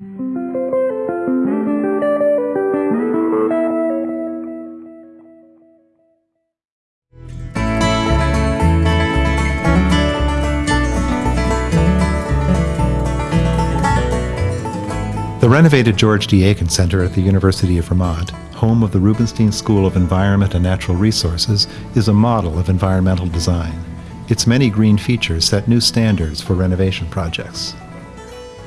The renovated George D. Aiken Center at the University of Vermont, home of the Rubenstein School of Environment and Natural Resources, is a model of environmental design. Its many green features set new standards for renovation projects.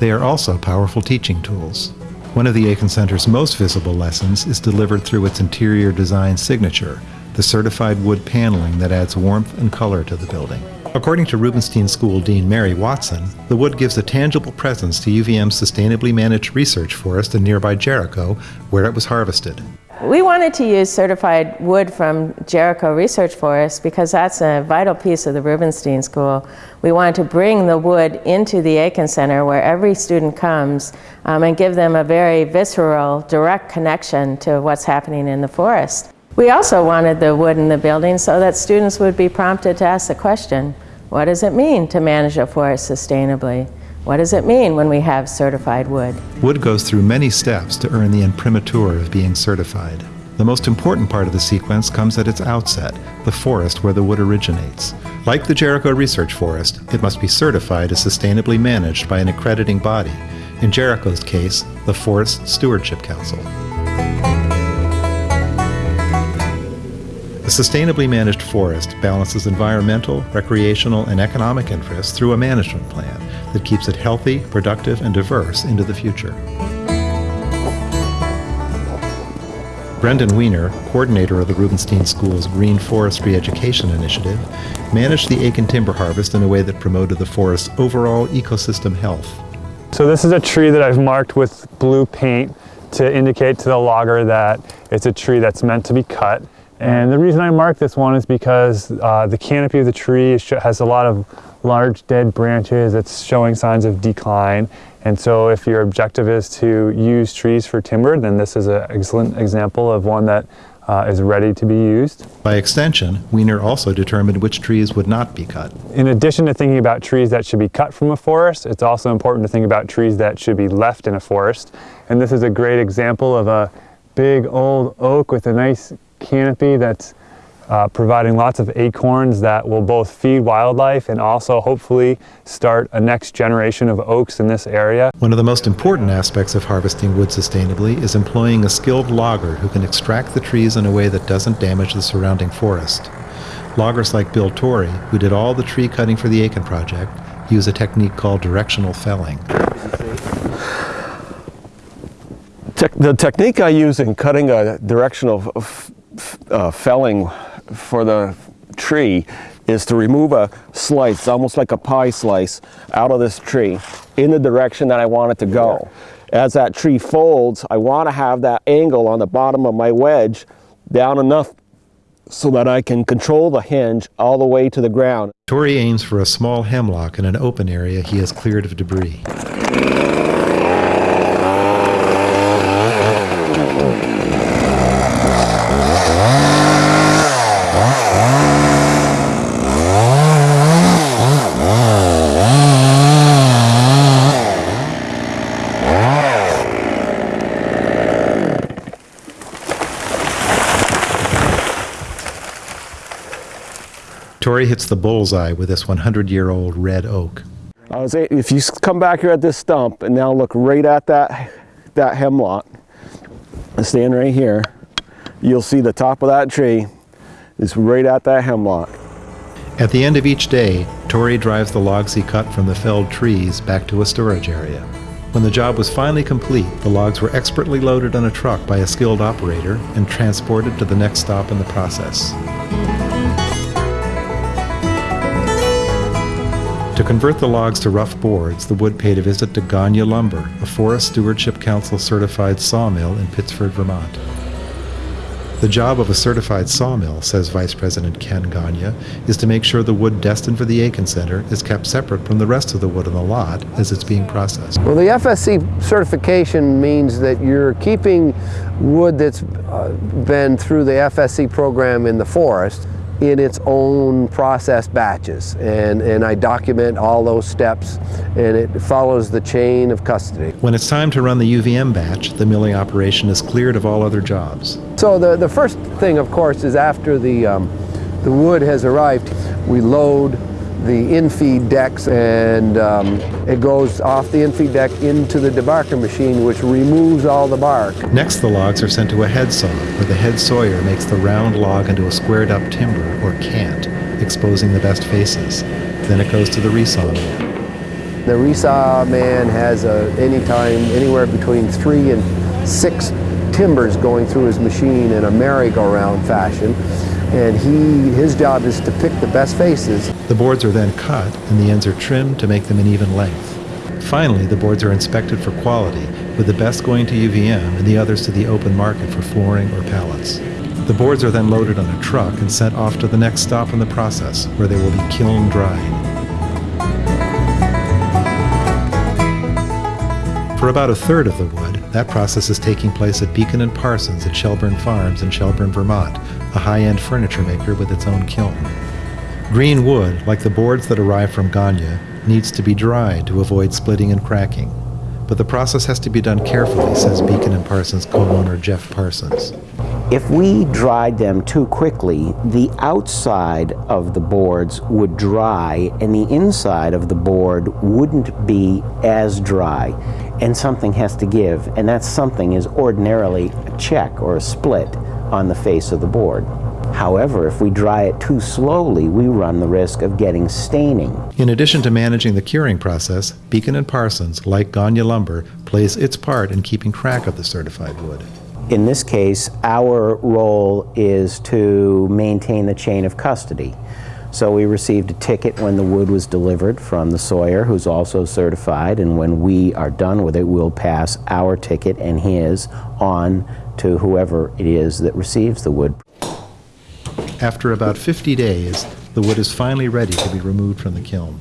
They are also powerful teaching tools. One of the Aiken Center's most visible lessons is delivered through its interior design signature, the certified wood paneling that adds warmth and color to the building. According to Rubenstein School Dean Mary Watzin, the wood gives a tangible presence to UVM's sustainably managed research forest in nearby Jericho, where it was harvested. We wanted to use certified wood from Jericho Research Forest because that's a vital piece of the Rubenstein School. We wanted to bring the wood into the Aiken Center where every student comes um, and give them a very visceral, direct connection to what's happening in the forest. We also wanted the wood in the building so that students would be prompted to ask the question, what does it mean to manage a forest sustainably? What does it mean when we have certified wood? Wood goes through many steps to earn the imprimatur of being certified. The most important part of the sequence comes at its outset, the forest where the wood originates. Like the Jericho Research Forest, it must be certified as sustainably managed by an accrediting body, in Jericho's case, the Forest Stewardship Council. Sustainably managed forest balances environmental, recreational, and economic interests through a management plan that keeps it healthy, productive, and diverse into the future. Brendan Weiner, coordinator of the Rubenstein School's Green Forestry Education Initiative, managed the Aiken timber harvest in a way that promoted the forest's overall ecosystem health. So this is a tree that I've marked with blue paint to indicate to the logger that it's a tree that's meant to be cut. And the reason I marked this one is because uh, the canopy of the tree has a lot of large dead branches. It's showing signs of decline. And so if your objective is to use trees for timber, then this is an excellent example of one that uh, is ready to be used. By extension, Weiner also determined which trees would not be cut. In addition to thinking about trees that should be cut from a forest, it's also important to think about trees that should be left in a forest. And this is a great example of a big old oak with a nice canopy that's uh, providing lots of acorns that will both feed wildlife and also hopefully start a next generation of oaks in this area. One of the most important aspects of harvesting wood sustainably is employing a skilled logger who can extract the trees in a way that doesn't damage the surrounding forest. Loggers like Bill Torrey, who did all the tree cutting for the Aiken project, use a technique called directional felling. Te the technique I use in cutting a directional uh, felling for the tree is to remove a slice, almost like a pie slice, out of this tree in the direction that I want it to go. As that tree folds, I want to have that angle on the bottom of my wedge down enough so that I can control the hinge all the way to the ground. Torrey aims for a small hemlock in an open area he has cleared of debris. Torrey hits the bullseye with this 100-year-old red oak. I was, if you come back here at this stump and now look right at that, that hemlock, and stand right here, you'll see the top of that tree is right at that hemlock. At the end of each day, Torrey drives the logs he cut from the felled trees back to a storage area. When the job was finally complete, the logs were expertly loaded on a truck by a skilled operator and transported to the next stop in the process. To convert the logs to rough boards, the wood paid a visit to Gagne Lumber, a Forest Stewardship Council certified sawmill in Pittsford, Vermont. The job of a certified sawmill, says Vice President Ken Gagne, is to make sure the wood destined for the Aiken Center is kept separate from the rest of the wood on the lot as it's being processed. Well, the FSC certification means that you're keeping wood that's uh, been through the FSC program in the forest in its own process batches. And, and I document all those steps and it follows the chain of custody. When it's time to run the UVM batch, the milling operation is cleared of all other jobs. So the, the first thing, of course, is after the, um, the wood has arrived, we load the infeed decks and um, it goes off the infeed deck into the debarker machine which removes all the bark. Next, the logs are sent to a head saw, where the head sawyer makes the round log into a squared up timber, or cant, exposing the best faces. Then it goes to the resaw mill. The resaw man has a, anytime anywhere between three and six timbers going through his machine in a merry-go-round fashion and he, his job is to pick the best faces. The boards are then cut and the ends are trimmed to make them an even length. Finally, the boards are inspected for quality, with the best going to UVM and the others to the open market for flooring or pallets. The boards are then loaded on a truck and sent off to the next stop in the process, where they will be kiln dried. For about a third of the wood, that process is taking place at Beacon and Parsons at Shelburne Farms in Shelburne, Vermont, a high-end furniture maker with its own kiln. Green wood, like the boards that arrive from Gagne, needs to be dried to avoid splitting and cracking. But the process has to be done carefully, says Beacon and Parsons co-owner Jeff Parsons. If we dried them too quickly, the outside of the boards would dry and the inside of the board wouldn't be as dry. And something has to give, and that something is ordinarily a check or a split on the face of the board. However, if we dry it too slowly, we run the risk of getting staining. In addition to managing the curing process, Beacon and Parsons, like Gagne Lumber, plays its part in keeping track of the certified wood. In this case, our role is to maintain the chain of custody. So we received a ticket when the wood was delivered from the sawyer, who's also certified, and when we are done with it, we'll pass our ticket and his on to whoever it is that receives the wood. After about 50 days, the wood is finally ready to be removed from the kiln.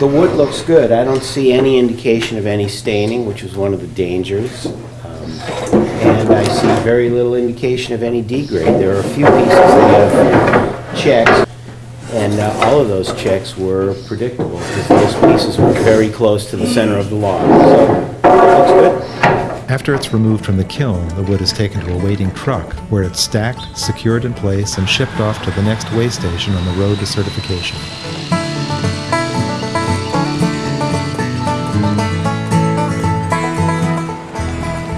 The wood looks good. I don't see any indication of any staining, which was one of the dangers. Um, And I see very little indication of any degrade. There are a few pieces that have checks, and uh, all of those checks were predictable, because those pieces were very close to the center of the log. So, it looks good. After it's removed from the kiln, the wood is taken to a waiting truck, where it's stacked, secured in place, and shipped off to the next way station on the road to certification.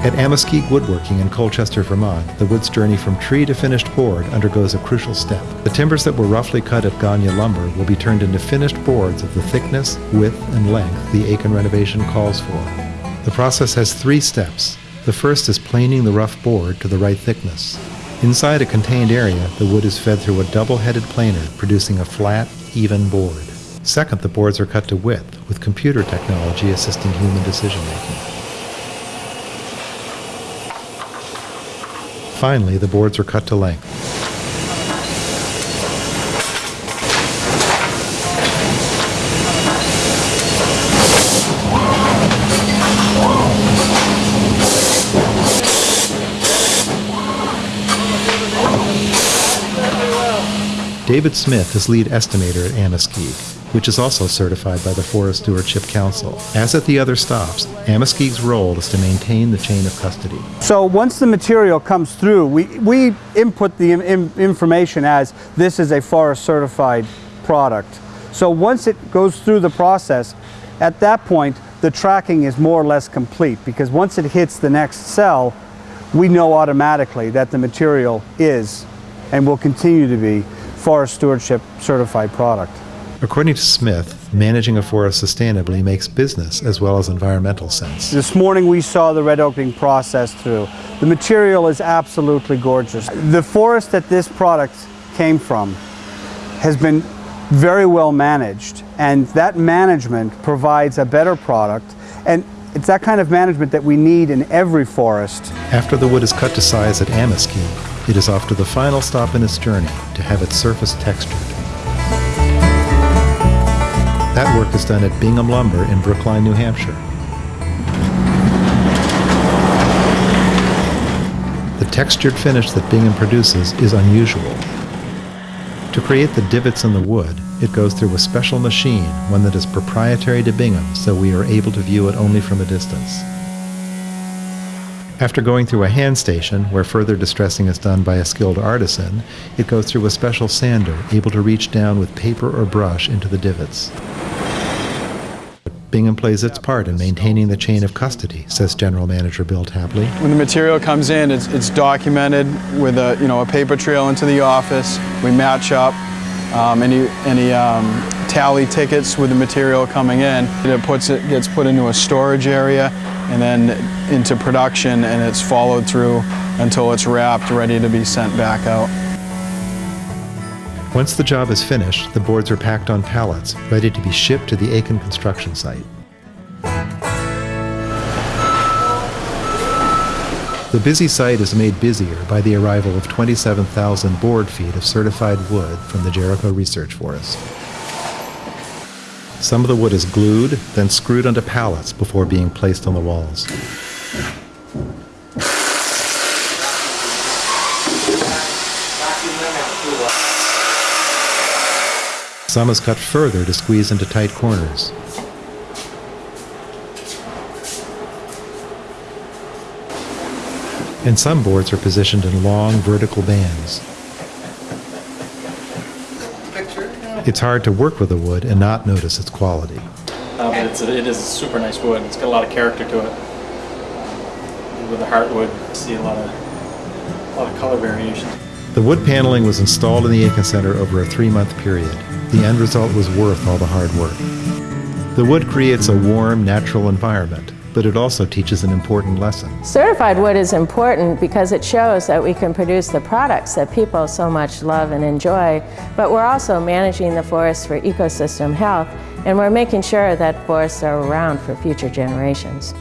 At Amaskeg Woodworking in Colchester, Vermont, the wood's journey from tree to finished board undergoes a crucial step. The timbers that were roughly cut at Gagne lumber will be turned into finished boards of the thickness, width, and length the Aiken renovation calls for. The process has three steps. The first is planing the rough board to the right thickness. Inside a contained area, the wood is fed through a double-headed planer, producing a flat, even board. Second, the boards are cut to width, with computer technology assisting human decision-making. Finally, the boards are cut to length. David Smith is lead estimator at Amaskeg, which is also certified by the Forest Stewardship Council. As at the other stops, Amaskeg's role is to maintain the chain of custody. So once the material comes through, we, we input the im- information as this is a forest certified product. So once it goes through the process, at that point, the tracking is more or less complete because once it hits the next cell, we know automatically that the material is and will continue to be forest stewardship certified product. According to Smith, managing a forest sustainably makes business as well as environmental sense. This morning we saw the red oaking process through. The material is absolutely gorgeous. The forest that this product came from has been very well managed And that management provides a better product. And it's that kind of management that we need in every forest. After the wood is cut to size at Amaskeg, it is off to the final stop in its journey to have its surface textured. That work is done at Bingham Lumber in Brookline, New Hampshire. The textured finish that Bingham produces is unusual. To create the divots in the wood, it goes through a special machine, one that is proprietary to Bingham, so we are able to view it only from a distance. After going through a hand station, where further distressing is done by a skilled artisan, it goes through a special sander, able to reach down with paper or brush into the divots. Bingham plays its part in maintaining the chain of custody, says General Manager Bill Tapley. When the material comes in, it's, it's documented with a, you know, a paper trail into the office. We match up um, any, any um, tally tickets with the material coming in. It puts it gets put into a storage area and then into production and it's followed through until it's wrapped, ready to be sent back out. Once the job is finished, the boards are packed on pallets, ready to be shipped to the Aiken construction site. The busy site is made busier by the arrival of 27,000 board feet of certified wood from the Jericho Research Forest. Some of the wood is glued, then screwed onto pallets before being placed on the walls. Some is cut further to squeeze into tight corners. And some boards are positioned in long vertical bands. It's hard to work with the wood and not notice its quality. Uh, but it's a, it is a super nice wood. It's got a lot of character to it. With the heartwood, you see a lot of a lot of color variation. The wood paneling was installed in the Aiken Center over a three-month period. The end result was worth all the hard work. The wood creates a warm, natural environment, but it also teaches an important lesson. Certified wood is important because it shows that we can produce the products that people so much love and enjoy, but we're also managing the forest for ecosystem health, and we're making sure that forests are around for future generations.